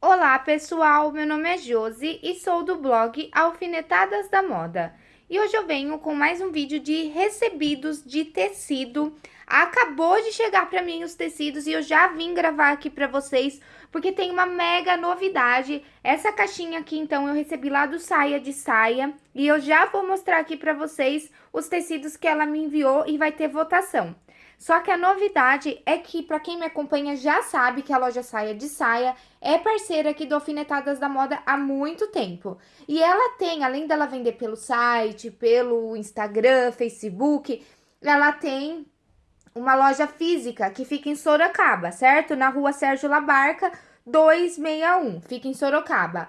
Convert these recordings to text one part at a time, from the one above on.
Olá pessoal, meu nome é Josi e sou do blog Alfinetadas da Moda. E hoje eu venho com mais um vídeo de recebidos de tecido. Acabou de chegar para mim os tecidos e eu já vim gravar aqui para vocês, porque tem uma mega novidade. Essa caixinha aqui, então, eu recebi lá do Saia de Saia e eu já vou mostrar aqui para vocês os tecidos que ela me enviou e vai ter votação. Só que a novidade é que, para quem me acompanha, já sabe que a loja Saia de Saia é parceira aqui do Alfinetadas da Moda há muito tempo. E ela tem, além dela vender pelo site, pelo Instagram, Facebook, ela tem uma loja física que fica em Sorocaba, certo? Na rua Sérgio Labarca, 261, fica em Sorocaba.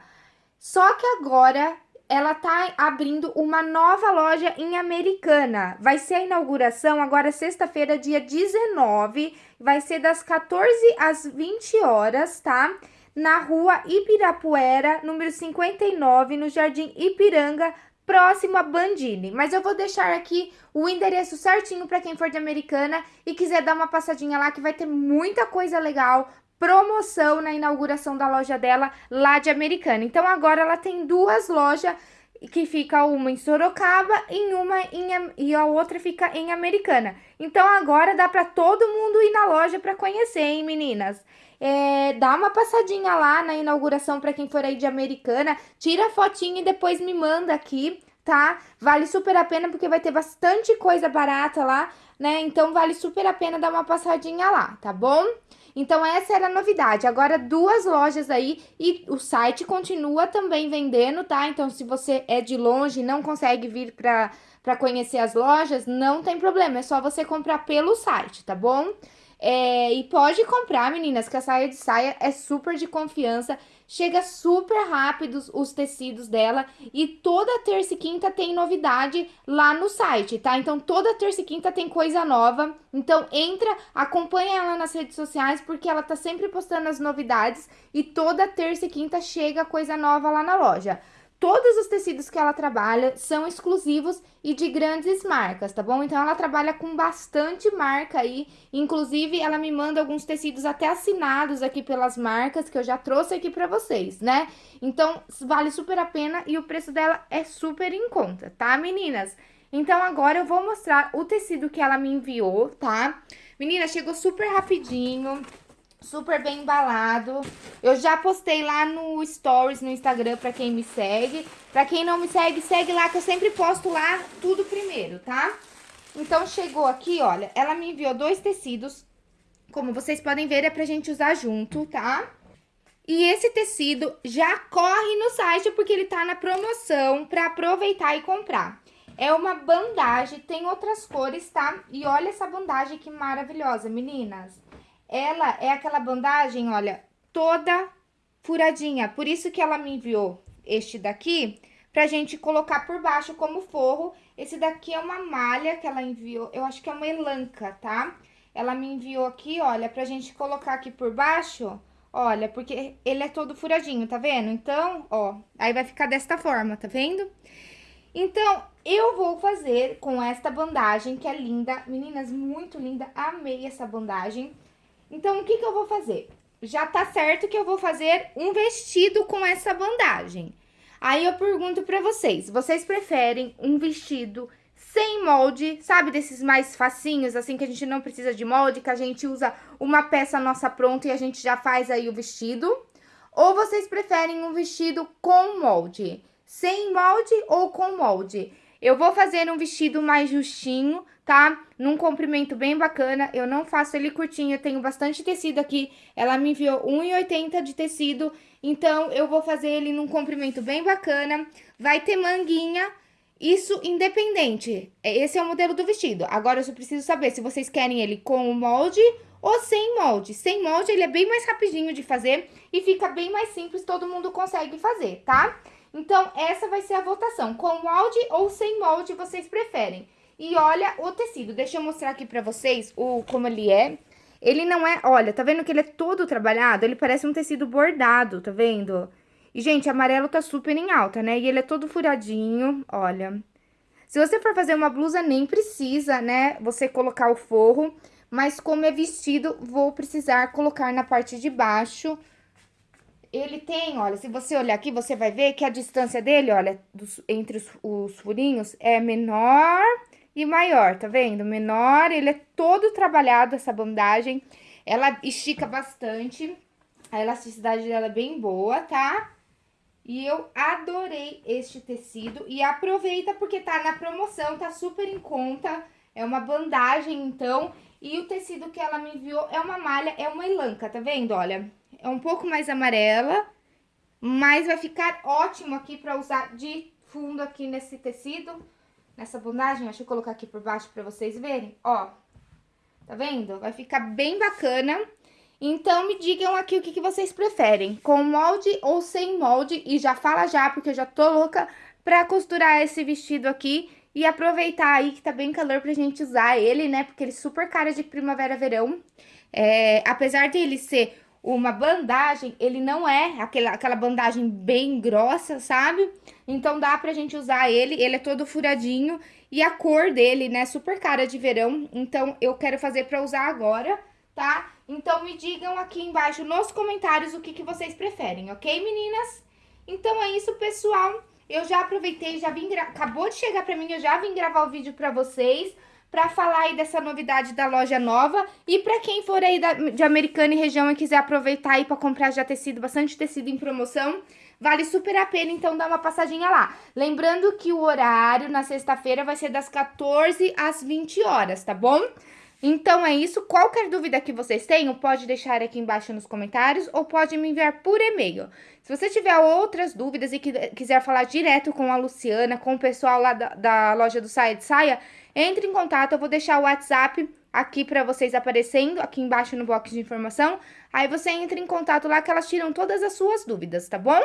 Só que agora ela tá abrindo uma nova loja em Americana. Vai ser a inauguração agora sexta-feira, dia 19, vai ser das 14 às 20 horas, tá? Na rua Ibirapuera, número 59, no Jardim Ipiranga, próximo a Bandini. Mas eu vou deixar aqui o endereço certinho para quem for de Americana e quiser dar uma passadinha lá, que vai ter muita coisa legal, promoção na inauguração da loja dela lá de Americana. Então, agora ela tem duas lojas que fica uma em Sorocaba e uma em, e a outra fica em Americana. Então, agora dá para todo mundo ir na loja para conhecer, hein, meninas? É, dá uma passadinha lá na inauguração para quem for aí de Americana, tira a fotinha e depois me manda aqui, tá? Vale super a pena porque vai ter bastante coisa barata lá, né? Então, vale super a pena dar uma passadinha lá, tá bom? Então, essa era a novidade. Agora, duas lojas aí e o site continua também vendendo, tá? Então, se você é de longe e não consegue vir pra, pra conhecer as lojas, não tem problema. É só você comprar pelo site, tá bom? É, e pode comprar, meninas, que a saia de saia é super de confiança. Chega super rápido os tecidos dela e toda terça e quinta tem novidade lá no site, tá? Então, toda terça e quinta tem coisa nova. Então, entra, acompanha ela nas redes sociais, porque ela tá sempre postando as novidades e toda terça e quinta chega coisa nova lá na loja. Todos os tecidos que ela trabalha são exclusivos e de grandes marcas, tá bom? Então, ela trabalha com bastante marca aí. Inclusive, ela me manda alguns tecidos até assinados aqui pelas marcas que eu já trouxe aqui pra vocês, né? Então, vale super a pena e o preço dela é super em conta, tá, meninas? Então, agora eu vou mostrar o tecido que ela me enviou, tá? Menina, chegou super rapidinho super bem embalado. Eu já postei lá no Stories, no Instagram, pra quem me segue. Pra quem não me segue, segue lá, que eu sempre posto lá tudo primeiro, tá? Então, chegou aqui, olha, ela me enviou dois tecidos. Como vocês podem ver, é pra gente usar junto, tá? E esse tecido já corre no site, porque ele tá na promoção pra aproveitar e comprar. É uma bandagem, tem outras cores, tá? E olha essa bandagem que maravilhosa, meninas. Ela é aquela bandagem, olha, toda furadinha. Por isso que ela me enviou este daqui, pra gente colocar por baixo como forro. Esse daqui é uma malha que ela enviou, eu acho que é uma elanca, tá? Ela me enviou aqui, olha, pra gente colocar aqui por baixo, olha, porque ele é todo furadinho, tá vendo? Então, ó, aí vai ficar desta forma, tá vendo? Então, eu vou fazer com esta bandagem, que é linda, meninas, muito linda, amei essa bandagem. Então, o que que eu vou fazer? Já tá certo que eu vou fazer um vestido com essa bandagem. Aí eu pergunto pra vocês, vocês preferem um vestido sem molde, sabe desses mais facinhos, assim, que a gente não precisa de molde, que a gente usa uma peça nossa pronta e a gente já faz aí o vestido? Ou vocês preferem um vestido com molde? Sem molde ou com molde? Eu vou fazer um vestido mais justinho, tá? Num comprimento bem bacana, eu não faço ele curtinho, eu tenho bastante tecido aqui, ela me enviou 1,80 de tecido, então eu vou fazer ele num comprimento bem bacana, vai ter manguinha, isso independente, esse é o modelo do vestido. Agora, eu só preciso saber se vocês querem ele com o molde ou sem molde. Sem molde, ele é bem mais rapidinho de fazer e fica bem mais simples, todo mundo consegue fazer, tá? Então, essa vai ser a votação, com molde ou sem molde vocês preferem. E olha o tecido, deixa eu mostrar aqui pra vocês o, como ele é. Ele não é, olha, tá vendo que ele é todo trabalhado? Ele parece um tecido bordado, tá vendo? E, gente, amarelo tá super em alta, né? E ele é todo furadinho, olha. Se você for fazer uma blusa, nem precisa, né, você colocar o forro. Mas como é vestido, vou precisar colocar na parte de baixo ele tem, olha, se você olhar aqui, você vai ver que a distância dele, olha, dos, entre os, os furinhos é menor e maior, tá vendo? Menor, ele é todo trabalhado, essa bandagem. Ela estica bastante, a elasticidade dela é bem boa, tá? E eu adorei este tecido. E aproveita porque tá na promoção, tá super em conta. É uma bandagem, então. E o tecido que ela me enviou é uma malha, é uma elanca, tá vendo? Olha, é um pouco mais amarela, mas vai ficar ótimo aqui pra usar de fundo aqui nesse tecido, nessa bandagem. Deixa eu colocar aqui por baixo pra vocês verem, ó. Tá vendo? Vai ficar bem bacana. Então, me digam aqui o que, que vocês preferem, com molde ou sem molde. E já fala já, porque eu já tô louca pra costurar esse vestido aqui e aproveitar aí que tá bem calor pra gente usar ele, né? Porque ele é super cara de primavera-verão. É, apesar de ele ser uma bandagem, ele não é aquela, aquela bandagem bem grossa, sabe? Então dá pra gente usar ele, ele é todo furadinho e a cor dele, né, super cara de verão. Então eu quero fazer pra usar agora, tá? Então me digam aqui embaixo nos comentários o que, que vocês preferem, ok, meninas? Então é isso, pessoal. Eu já aproveitei, já vim acabou de chegar pra mim, eu já vim gravar o vídeo pra vocês para falar aí dessa novidade da loja nova. E para quem for aí da, de Americana e região e quiser aproveitar aí para comprar já tecido, bastante tecido em promoção, vale super a pena, então dá uma passadinha lá. Lembrando que o horário na sexta-feira vai ser das 14 às 20 horas, tá bom? Então é isso, qualquer dúvida que vocês tenham, pode deixar aqui embaixo nos comentários ou pode me enviar por e-mail. Se você tiver outras dúvidas e quiser falar direto com a Luciana, com o pessoal lá da, da loja do Saia de Saia, entre em contato, eu vou deixar o WhatsApp aqui para vocês aparecendo, aqui embaixo no box de informação. Aí você entra em contato lá que elas tiram todas as suas dúvidas, tá bom?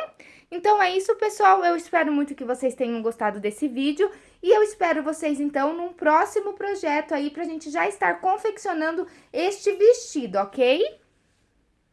Então é isso, pessoal. Eu espero muito que vocês tenham gostado desse vídeo. E eu espero vocês, então, num próximo projeto aí pra gente já estar confeccionando este vestido, ok?